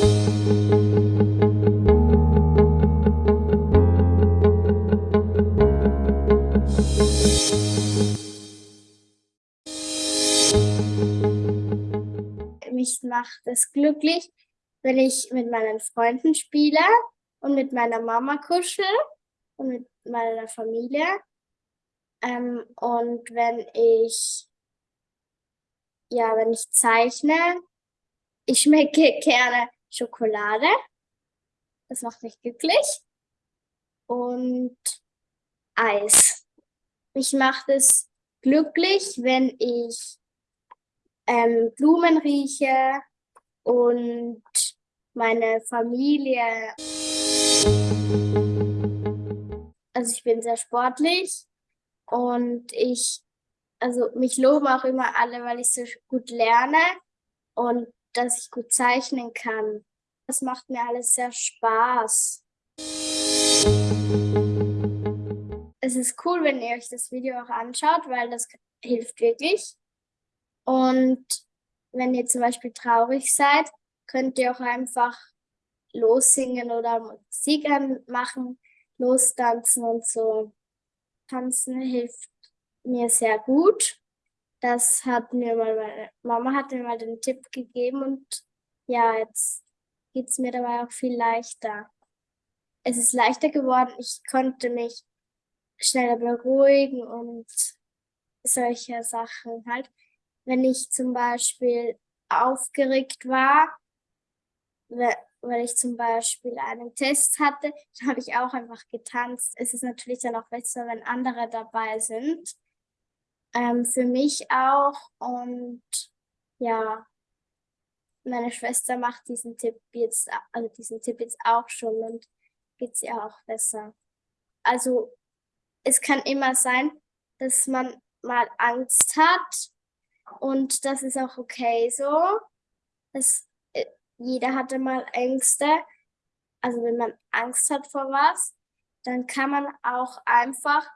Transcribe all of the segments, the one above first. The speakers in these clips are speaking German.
Mich macht es glücklich, wenn ich mit meinen Freunden spiele und mit meiner Mama kuschel und mit meiner Familie. Ähm, und wenn ich, ja, wenn ich zeichne, ich schmecke gerne Schokolade. Das macht mich glücklich. Und Eis. Mich macht es glücklich, wenn ich ähm, Blumen rieche und meine Familie. Also ich bin sehr sportlich und ich, also mich loben auch immer alle, weil ich so gut lerne und dass ich gut zeichnen kann. Das macht mir alles sehr Spaß. Es ist cool, wenn ihr euch das Video auch anschaut, weil das hilft wirklich. Und wenn ihr zum Beispiel traurig seid, könnt ihr auch einfach lossingen oder Musik anmachen, lostanzen und so. Tanzen hilft mir sehr gut. Das hat mir mal meine Mama hat mir mal den Tipp gegeben und ja, jetzt geht es mir dabei auch viel leichter. Es ist leichter geworden. Ich konnte mich schneller beruhigen und solche Sachen halt. Wenn ich zum Beispiel aufgeregt war, weil ich zum Beispiel einen Test hatte, dann habe ich auch einfach getanzt. Es ist natürlich dann auch besser, wenn andere dabei sind. Ähm, für mich auch. Und ja, meine Schwester macht diesen Tipp jetzt, also diesen Tipp jetzt auch schon und geht es ihr auch besser. Also es kann immer sein, dass man mal Angst hat und das ist auch okay so. Es jeder hatte mal Ängste. Also wenn man Angst hat vor was, dann kann man auch einfach,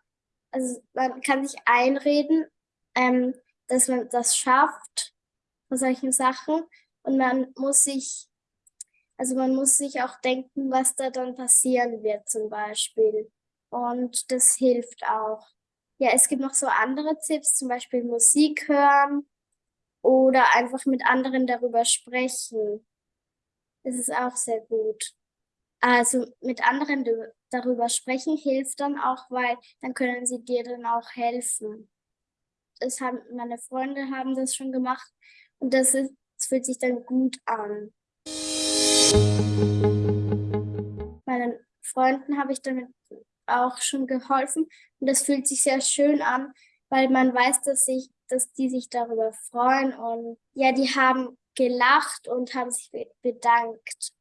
also man kann sich einreden, ähm, dass man das schafft vor solchen Sachen und man muss sich, also man muss sich auch denken, was da dann passieren wird zum Beispiel. Und das hilft auch. Ja, es gibt noch so andere Tipps, zum Beispiel Musik hören oder einfach mit anderen darüber sprechen. Das ist auch sehr gut. Also mit anderen darüber sprechen hilft dann auch, weil dann können sie dir dann auch helfen. Das haben, meine Freunde haben das schon gemacht und das, ist, das fühlt sich dann gut an. Meinen Freunden habe ich damit auch schon geholfen und das fühlt sich sehr schön an, weil man weiß, dass, ich, dass die sich darüber freuen und ja, die haben gelacht und haben sich bedankt.